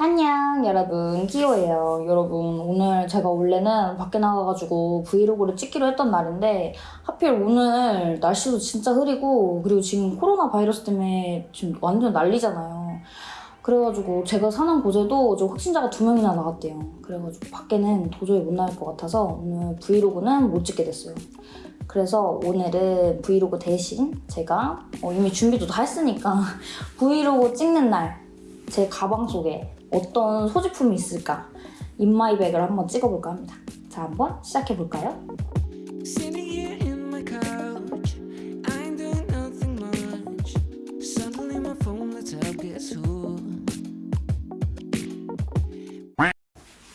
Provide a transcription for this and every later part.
안녕 여러분. 끼오예요. 여러분 오늘 제가 원래는 밖에 나가가지고 브이로그를 찍기로 했던 날인데 하필 오늘 날씨도 진짜 흐리고 그리고 지금 코로나 바이러스 때문에 지금 완전 난리잖아요. 그래가지고 제가 사는 곳에도 좀 확진자가 두 명이나 나갔대요. 그래가지고 밖에는 도저히 못 나갈 것 같아서 오늘 브이로그는 못 찍게 됐어요. 그래서 오늘은 브이로그 대신 제가 어, 이미 준비도 다 했으니까 브이로그 찍는 날 제 가방 속에 어떤 소지품이 있을까 인마이백을 한번 찍어볼까 합니다. 자, 한번 시작해볼까요?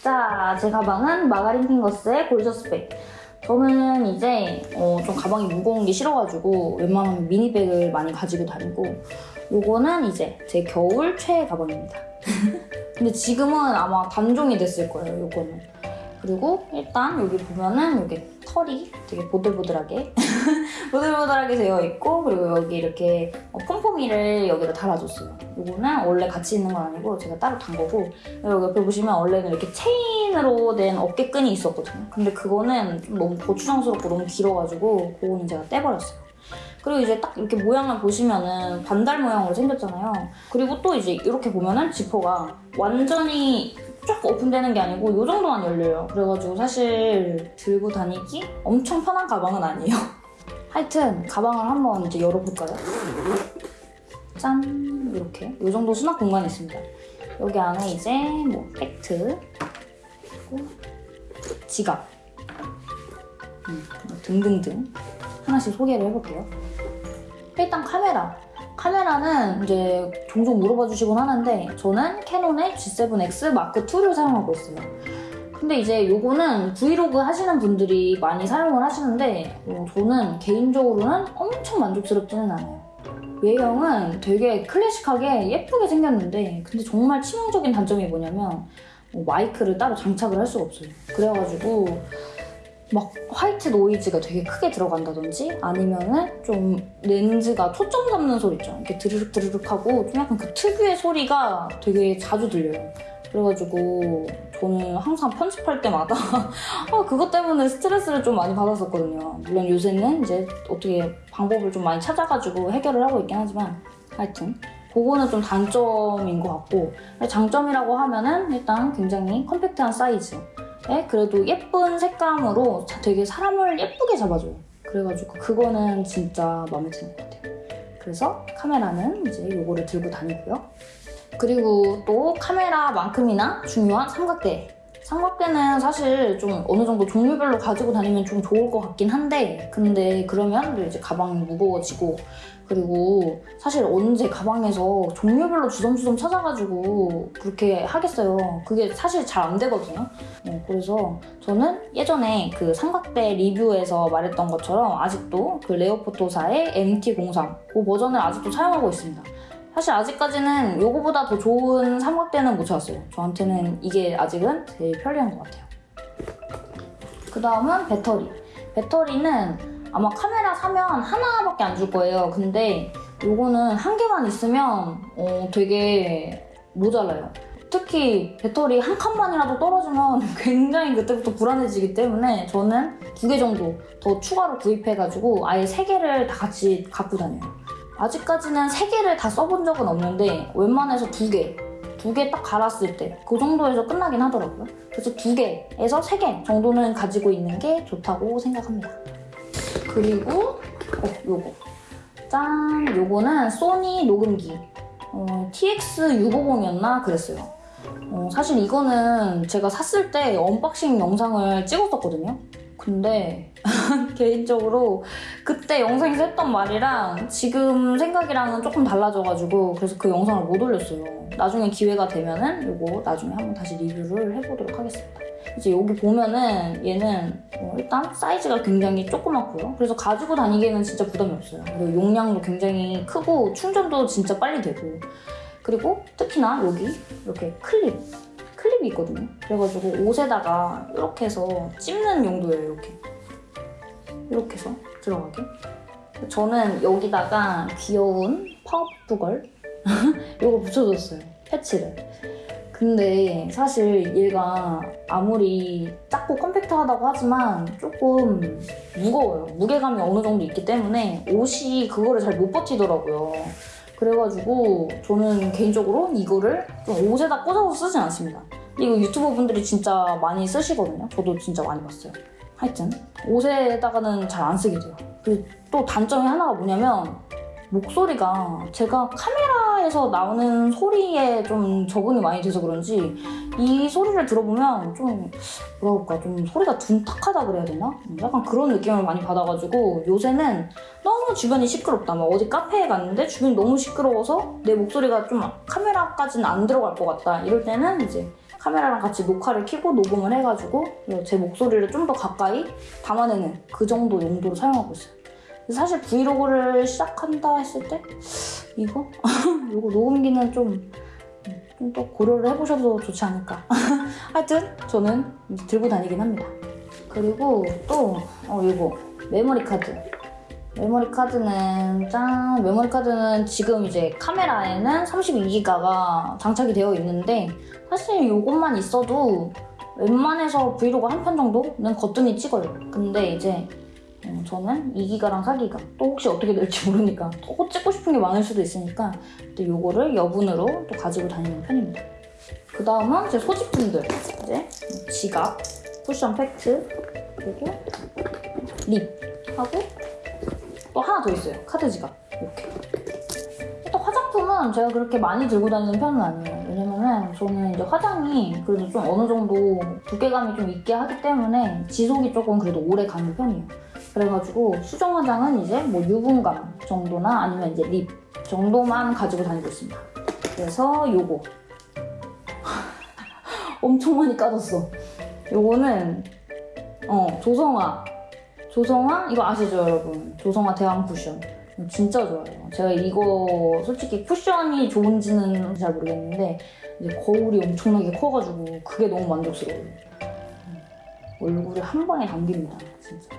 자, 제 가방은 마가린 핑거스의 골저스백. 저는 이제 어, 좀 가방이 무거운 게 싫어가지고 웬만하면 미니백을 많이 가지고 다니고 요거는 이제 제 겨울 최애 가방입니다. 근데 지금은 아마 단종이 됐을 거예요, 요거는. 그리고 일단 여기 보면은 여기 털이 되게 보들보들하게 보들보들하게 되어 있고 그리고 여기 이렇게 어, 폼폼이를 여기다 달아줬어요. 요거는 원래 같이 있는 건 아니고 제가 따로 단 거고 여기 옆에 보시면 원래는 이렇게 체인으로 된 어깨끈이 있었거든요. 근데 그거는 좀 너무 고추장스럽고 너무 길어가지고 그거는 제가 떼버렸어요. 그리고 이제 딱 이렇게 모양을 보시면은 반달 모양으로 생겼잖아요. 그리고 또 이제 이렇게 보면은 지퍼가 완전히 쫙 오픈되는 게 아니고 이 정도만 열려요. 그래가지고 사실 들고 다니기 엄청 편한 가방은 아니에요. 하여튼 가방을 한번 이제 열어볼까요? 짠 이렇게 이 정도 수납 공간이 있습니다. 여기 안에 이제 뭐 팩트 그리고 지갑 음, 등등등 하나씩 소개를 해볼게요. 일단 카메라. 카메라는 이제 종종 물어봐 주시곤 하는데 저는 캐논의 G7X 마크 2를 사용하고 있어요. 근데 이제 요거는 브이로그 하시는 분들이 많이 사용을 하시는데 어, 저는 개인적으로는 엄청 만족스럽지는 않아요. 외형은 되게 클래식하게 예쁘게 생겼는데 근데 정말 치명적인 단점이 뭐냐면 어, 마이크를 따로 장착을 할 수가 없어요. 그래가지고 막 화이트 노이즈가 되게 크게 들어간다든지 아니면은 좀 렌즈가 초점 잡는 소리 있죠. 이렇게 드르륵 드르륵 하고 좀 약간 그 특유의 소리가 되게 자주 들려요. 그래가지고 저는 항상 편집할 때마다 아, 그것 때문에 스트레스를 좀 많이 받았었거든요. 물론 요새는 이제 어떻게 방법을 좀 많이 찾아가지고 해결을 하고 있긴 하지만 하여튼 그거는 좀 단점인 것 같고 장점이라고 하면은 일단 굉장히 컴팩트한 사이즈 에 그래도 예쁜 색감으로 자- 되게 사람을 예쁘게 잡아줘요. 그래가지고 그거는 진짜 마음에 드는 것 같아요. 그래서 카메라는 이제 요거를 들고 다니고요. 그리고 또 카메라만큼이나 중요한 삼각대. 삼각대는 사실 좀 어느 정도 종류별로 가지고 다니면 좀 좋을 것 같긴 한데 근데 그러면 또 이제 가방이 무거워지고 그리고 사실 언제 가방에서 종류별로 주섬주섬 찾아가지고 그렇게 하겠어요. 그게 사실 잘 안 되거든요. 어, 그래서 저는 예전에 그 삼각대 리뷰에서 말했던 것처럼 아직도 그 레오포토사의 MT03 그 버전을 아직도 사용하고 있습니다. 사실 아직까지는 이거보다 더 좋은 삼각대는 못 찾았어요. 저한테는 이게 아직은 제일 편리한 것 같아요. 그 다음은 배터리. 배터리는 아마 카메라 사면 하나밖에 안 줄 거예요. 근데 요거는 한 개만 있으면 어, 되게 모자라요. 특히 배터리 한 칸만이라도 떨어지면 굉장히 그때부터 불안해지기 때문에 저는 두 개 정도 더 추가로 구입해가지고 아예 세 개를 다 같이 갖고 다녀요. 아직까지는 세 개를 다 써본 적은 없는데 웬만해서 두 개, 두 개 딱 갈았을 때 그 정도에서 끝나긴 하더라고요. 그래서 두 개에서 세 개 정도는 가지고 있는 게 좋다고 생각합니다. 그리고 어, 요거 짠! 요거는 소니 녹음기 어, TX650이었나 그랬어요. 어, 사실 이거는 제가 샀을 때 unboxing 영상을 찍었었거든요. 근데 개인적으로 그때 영상에서 했던 말이랑 지금 생각이랑은 조금 달라져가지고 그래서 그 영상을 못 올렸어요. 나중에 기회가 되면은 이거 나중에 한번 다시 리뷰를 해보도록 하겠습니다. 이제 여기 보면은 얘는 어, 일단 사이즈가 굉장히 조그맣고요. 그래서 가지고 다니기에는 진짜 부담이 없어요. 그리고 용량도 굉장히 크고 충전도 진짜 빨리 되고 그리고 특히나 여기 이렇게 클립 클립이 있거든요. 그래가지고 옷에다가 이렇게 해서 찝는 용도예요. 이렇게 이렇게 해서 들어가게. 저는 여기다가 귀여운 파워푸걸 이거 붙여줬어요. 패치를. 근데 사실 얘가 아무리 작고 컴팩트하다고 하지만 조금 무거워요. 무게감이 어느 정도 있기 때문에 옷이 그거를 잘 못 버티더라고요. 그래가지고 저는 개인적으로 이거를 좀 옷에다 꽂아서 쓰진 않습니다. 이거 유튜버 분들이 진짜 많이 쓰시거든요. 저도 진짜 많이 봤어요. 하여튼 옷에다가는 잘 안 쓰게 돼요. 그리고 또 단점이 하나가 뭐냐면 목소리가 제가 카메라에서 나오는 소리에 좀 적응이 많이 돼서 그런지 이 소리를 들어보면 좀 뭐랄까 좀 소리가 둔탁하다 그래야 되나? 약간 그런 느낌을 많이 받아가지고 요새는 너무 주변이 시끄럽다. 막 어디 카페에 갔는데 주변이 너무 시끄러워서 내 목소리가 좀 카메라까지는 안 들어갈 것 같다. 이럴 때는 이제 카메라랑 같이 녹화를 켜고 녹음을 해가지고 제 목소리를 좀 더 가까이 담아내는 그 정도 용도로 사용하고 있어요. 사실 브이로그를 시작한다 했을 때 이거? 이거 녹음기는 좀좀또 고려를 해보셔도 좋지 않을까. 하여튼 저는 들고 다니긴 합니다. 그리고 또 어, 이거 메모리 카드. 메모리 카드는 짠 메모리 카드는 지금 이제 카메라에는 32기가가 장착이 되어 있는데 사실 이것만 있어도 웬만해서 브이로그 한 편 정도는 거뜬히 찍어요. 근데 이제 어, 저는 2기가랑 4기가 또 혹시 어떻게 될지 모르니까 또 찍고 싶은 게 많을 수도 있으니까 또 요거를 여분으로 또 가지고 다니는 편입니다. 그 다음은 제 소지품들 이제 지갑, 쿠션 팩트 그리고 lip 하고 또 하나 더 있어요. 카드 지갑 이렇게. 또 화장품은 제가 그렇게 많이 들고 다니는 편은 아니에요. 왜냐면은 저는 이제 화장이 그래도 좀 어느 정도 두께감이 좀 있게 하기 때문에 지속이 조금 그래도 오래 가는 편이에요. 그래가지고 수정 화장은 이제 뭐 유분감 정도나 아니면 이제 립 정도만 가지고 다니고 있습니다. 그래서 요거 엄청 많이 까졌어. 요거는 어 조성아 조성아 이거 아시죠 여러분? 조성아 대왕 쿠션 진짜 좋아요. 제가 이거 솔직히 쿠션이 좋은지는 잘 모르겠는데 이제 거울이 엄청나게 커가지고 그게 너무 만족스러워요. 얼굴에 한 방에 담깁니다 진짜.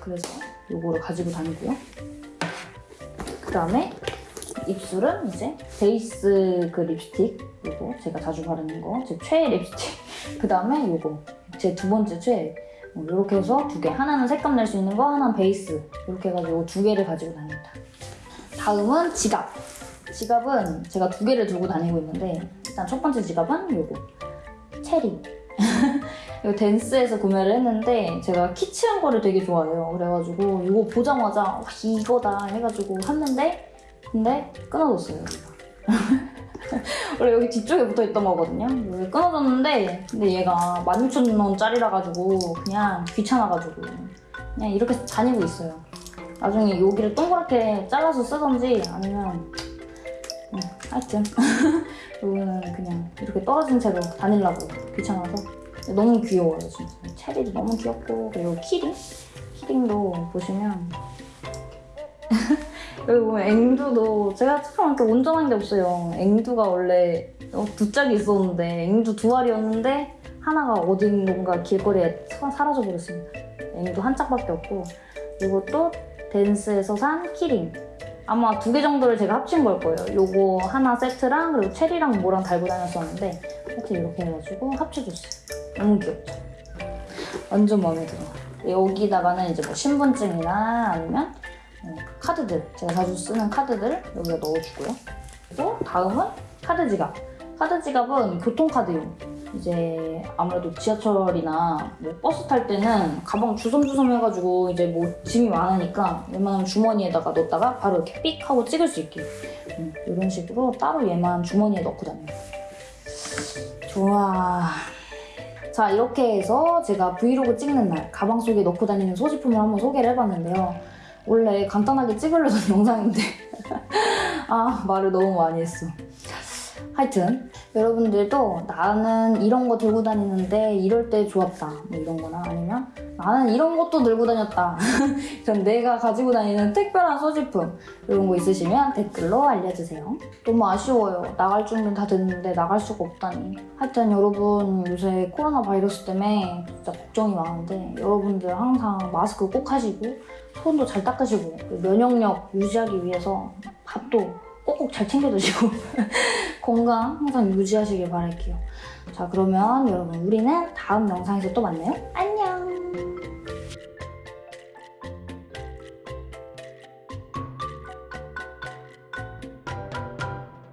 그래서 요거를 가지고 다니고요. 그 다음에 입술은 이제 베이스 그 립스틱 요거 제가 자주 바르는 거 제 최애 립스틱 그 다음에 요거 제 두 번째 최애 이렇게 해서 두 개 하나는 색감 낼 수 있는 거 하나는 베이스. 이렇게 해가지고 두 개를 가지고 다닙니다. 다음은 지갑. 지갑은 제가 두 개를 들고 다니고 있는데 일단 첫 번째 지갑은 요거. 체리. 이거 댄스에서 구매를 했는데 제가 키치한 거를 되게 좋아해요. 그래가지고 이거 보자마자 와, 이거다 해가지고 샀는데 근데 끊어졌어요. 원래 여기 뒤쪽에 붙어있던 거거든요. 여기 끊어졌는데 근데 얘가 16,000원짜리라 가지고 그냥 귀찮아가지고 그냥 이렇게 다니고 있어요. 나중에 여기를 동그랗게 잘라서 쓰던지 아니면 음, 하여튼 이거는 그냥 이렇게 떨어진 채로 다니려고 귀찮아서 너무 귀여워요 진짜 체리도 너무 귀엽고 그리고 키링 키링도 보시면 여기 보면 앵두도 제가 참 이렇게 온전한 게 없어요. 앵두가 원래 어, 두 짝이 있었는데 앵두 두 알이었는데 하나가 어딘가 길거리에 사- 사라져 버렸습니다. 앵두 한 짝밖에 없고. 이것도 댄스에서 산 키링. 아마 두 개 정도를 제가 합친 걸 거예요. 요거 하나 세트랑 그리고 체리랑 뭐랑 달고 다녔었는데 하여튼 이렇게 해가지고 합쳐줬어요. 너무 귀엽죠? 완전 마음에 들어. 여기다가는 이제 뭐 신분증이나 아니면 어, 카드들, 제가 자주 쓰는 카드들 여기다 넣어주고요. 그리고 다음은 카드 지갑. 카드 지갑은 교통카드용. 이제 아무래도 지하철이나 뭐 버스 탈 때는 가방 주섬주섬 해가지고 이제 뭐 짐이 많으니까 웬만하면 주머니에다가 넣었다가 바로 이렇게 삑 하고 찍을 수 있게 음, 이런 식으로 따로 얘만 주머니에 넣고 다녀요. 좋아. 자 이렇게 해서 제가 브이로그 찍는 날 가방 속에 넣고 다니는 소지품을 한번 소개를 해봤는데요. 원래 간단하게 찍으려던 영상인데. 아 말을 너무 많이 했어. 하여튼 여러분들도 나는 이런 거 들고 다니는데 이럴 때 좋았다. 뭐 이런 거나 아니면 나는 이런 것도 들고 다녔다. 전 내가 가지고 다니는 특별한 소지품 이런 거 있으시면 댓글로 알려주세요. 너무 아쉬워요. 나갈 준비는 다 됐는데 나갈 수가 없다니. 하여튼 여러분 요새 코로나 바이러스 때문에 진짜 걱정이 많은데 여러분들 항상 마스크 꼭 하시고 손도 잘 닦으시고 그리고 면역력 유지하기 위해서 밥도 꼭꼭 잘 챙겨 드시고 건강 항상 유지하시길 바랄게요. 자 그러면 여러분 우리는 다음 영상에서 또 만나요. 안녕.